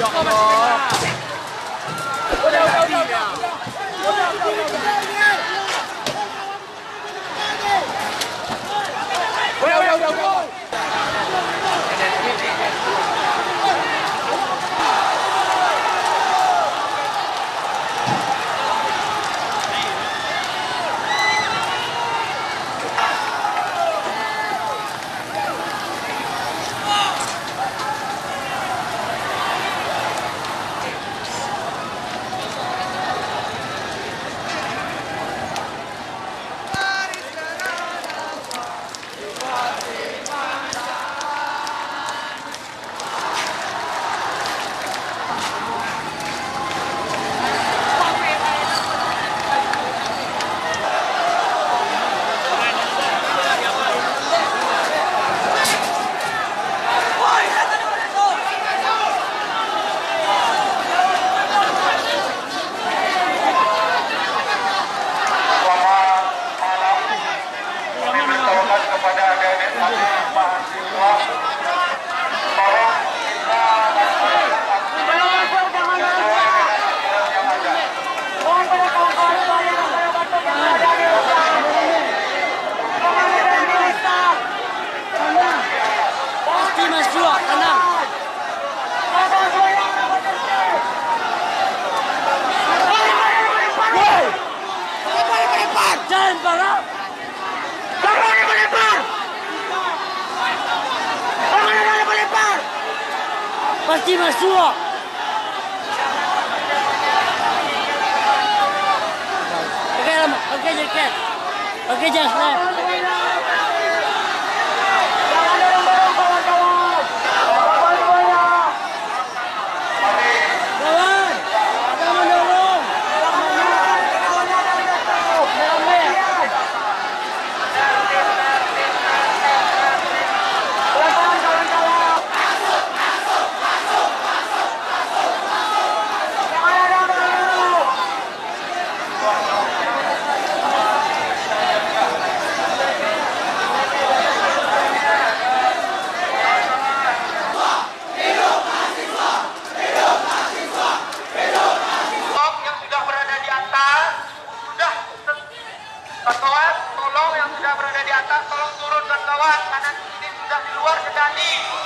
야, 아. 아. lempar, ha? Kamu boleh lempar? Kamu mana boleh lempar? Pasti masuk. Okey, lama. Okey, okay Okey, jangan. Okay, Amen.